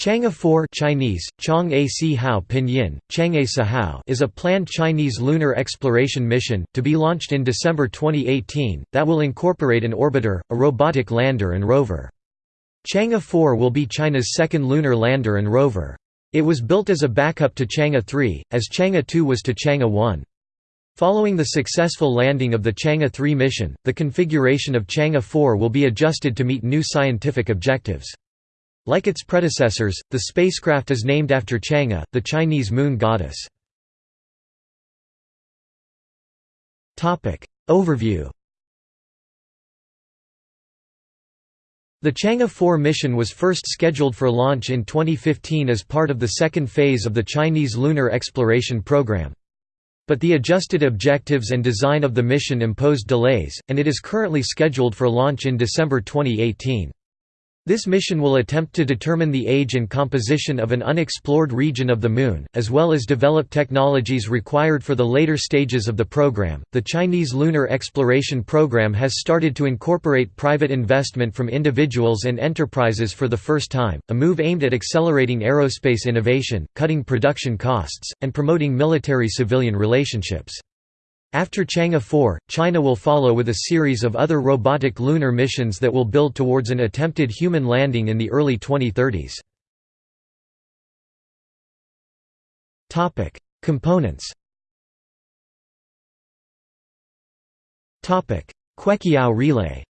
Chang'e 4 Chinese, Chang'e Si Hao Pinyin, Chang'e Sahao is a planned Chinese lunar exploration mission, to be launched in December 2018, that will incorporate an orbiter, a robotic lander and rover. Chang'e 4 will be China's second lunar lander and rover. It was built as a backup to Chang'e 3, as Chang'e 2 was to Chang'e 1. Following the successful landing of the Chang'e 3 mission, the configuration of Chang'e 4 will be adjusted to meet new scientific objectives. Like its predecessors, the spacecraft is named after Chang'e, the Chinese moon goddess. Overview The Chang'e 4 mission was first scheduled for launch in 2015 as part of the second phase of the Chinese lunar exploration program. But the adjusted objectives and design of the mission imposed delays, and it is currently scheduled for launch in December 2018. This mission will attempt to determine the age and composition of an unexplored region of the Moon, as well as develop technologies required for the later stages of the program. The Chinese lunar exploration program has started to incorporate private investment from individuals and enterprises for the first time, a move aimed at accelerating aerospace innovation, cutting production costs, and promoting military civilian relationships. After Chang'e 4, China will follow with a series of other robotic lunar missions that will build towards an attempted human landing in the early 2030s. Components Queqiao relay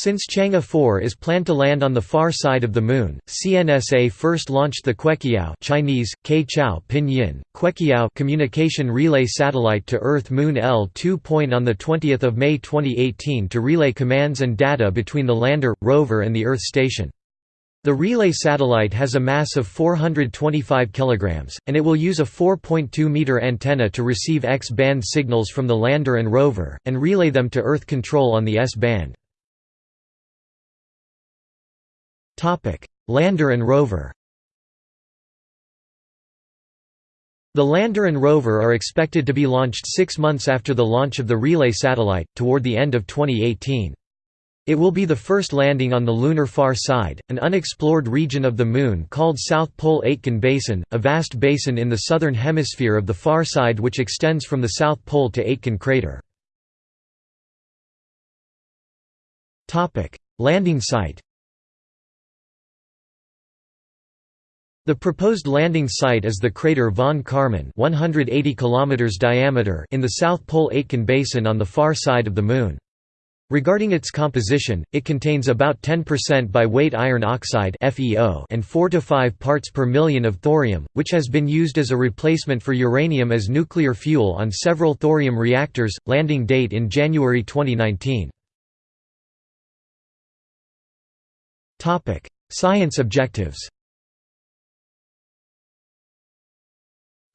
Since Chang'e 4 is planned to land on the far side of the Moon, CNSA first launched the Queqiao Chinese, Chao Pinyin, Queqiao communication relay satellite to Earth-Moon L2 point on 20 May 2018 to relay commands and data between the lander, rover and the Earth station. The relay satellite has a mass of 425 kg, and it will use a 4.2 meter antenna to receive X-band signals from the lander and rover, and relay them to Earth control on the S-band. Lander and rover The lander and rover are expected to be launched six months after the launch of the relay satellite, toward the end of 2018. It will be the first landing on the lunar far side, an unexplored region of the Moon called South Pole Aitken Basin, a vast basin in the southern hemisphere of the far side which extends from the South Pole to Aitken crater. Landing site The proposed landing site is the crater von Karman 180 km diameter in the South Pole Aitken Basin on the far side of the Moon. Regarding its composition, it contains about 10% by weight iron oxide and 4 to 5 parts per million of thorium, which has been used as a replacement for uranium as nuclear fuel on several thorium reactors. Landing date in January 2019. Topic: Science objectives.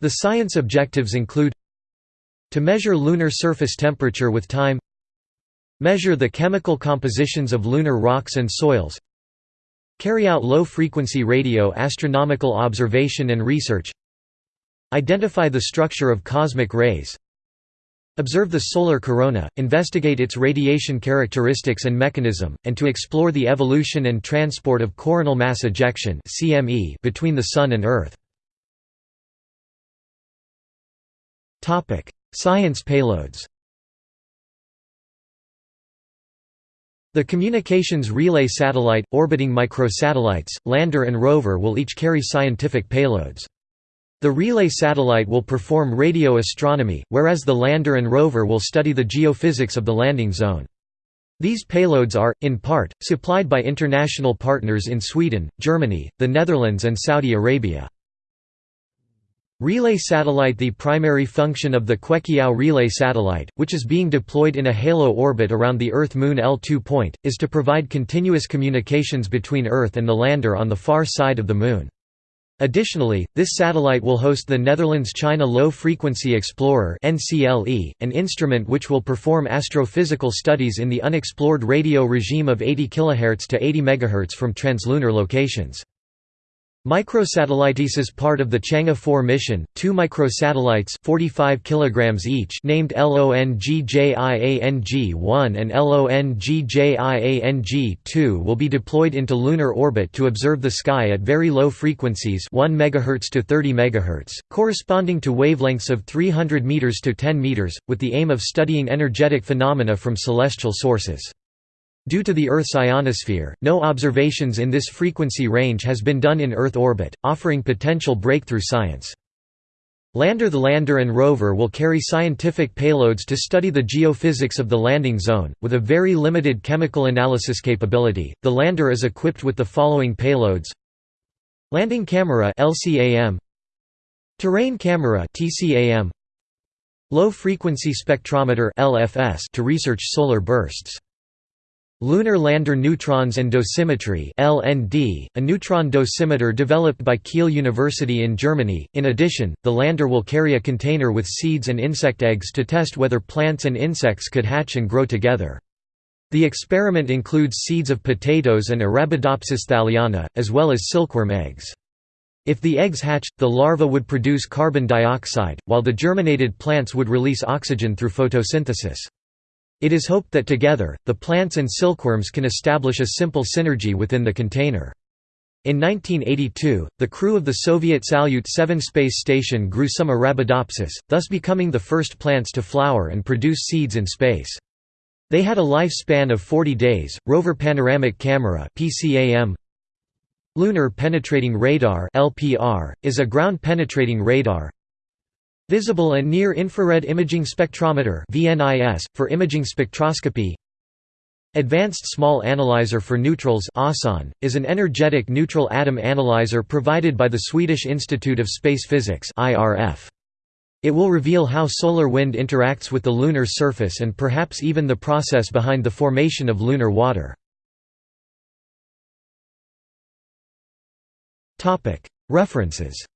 The science objectives include to measure lunar surface temperature with time measure the chemical compositions of lunar rocks and soils carry out low-frequency radio astronomical observation and research identify the structure of cosmic rays observe the solar corona, investigate its radiation characteristics and mechanism, and to explore the evolution and transport of coronal mass ejection between the Sun and Earth. Topic: Science payloads. The communications relay satellite, orbiting microsatellites, lander and rover will each carry scientific payloads. The relay satellite will perform radio astronomy, whereas the lander and rover will study the geophysics of the landing zone. These payloads are, in part, supplied by international partners in Sweden, Germany, the Netherlands and Saudi Arabia. Relay satellite The primary function of the Queqiao relay satellite, which is being deployed in a halo orbit around the Earth-Moon L2 point, is to provide continuous communications between Earth and the lander on the far side of the Moon. Additionally, this satellite will host the Netherlands-China Low Frequency Explorer an instrument which will perform astrophysical studies in the unexplored radio regime of 80 kHz to 80 MHz from translunar locations. Microsatellites is part of the Chang'e 4 mission. Two microsatellites, 45 kilograms each, named LONGJIANG-1 and LONGJIANG-2 will be deployed into lunar orbit to observe the sky at very low frequencies, 1 MHz to 30 MHz, corresponding to wavelengths of 300 meters to 10 meters, with the aim of studying energetic phenomena from celestial sources. Due to the Earth's ionosphere, no observations in this frequency range has been done in Earth orbit, offering potential breakthrough science. Lander The lander and rover will carry scientific payloads to study the geophysics of the landing zone. With a very limited chemical analysis capability, the lander is equipped with the following payloads Landing camera LCAM Terrain camera TCAM Low frequency spectrometer LFS to research solar bursts Lunar Lander Neutrons and Dosimetry (LND), a neutron dosimeter developed by Kiel University in Germany. In addition, the lander will carry a container with seeds and insect eggs to test whether plants and insects could hatch and grow together. The experiment includes seeds of potatoes and Arabidopsis thaliana, as well as silkworm eggs. If the eggs hatch, the larva would produce carbon dioxide, while the germinated plants would release oxygen through photosynthesis. It is hoped that together, the plants and silkworms can establish a simple synergy within the container. In 1982, the crew of the Soviet Salyut 7 space station grew some Arabidopsis, thus becoming the first plants to flower and produce seeds in space. They had a lifespan of 40 days. Rover Panoramic Camera (PCAM). Lunar Penetrating Radar (LPR) is a ground-penetrating radar Visible and Near-Infrared Imaging Spectrometer for imaging spectroscopy. Advanced Small Analyzer for Neutrals is an energetic neutral atom analyzer provided by the Swedish Institute of Space Physics It will reveal how solar wind interacts with the lunar surface and perhaps even the process behind the formation of lunar water. References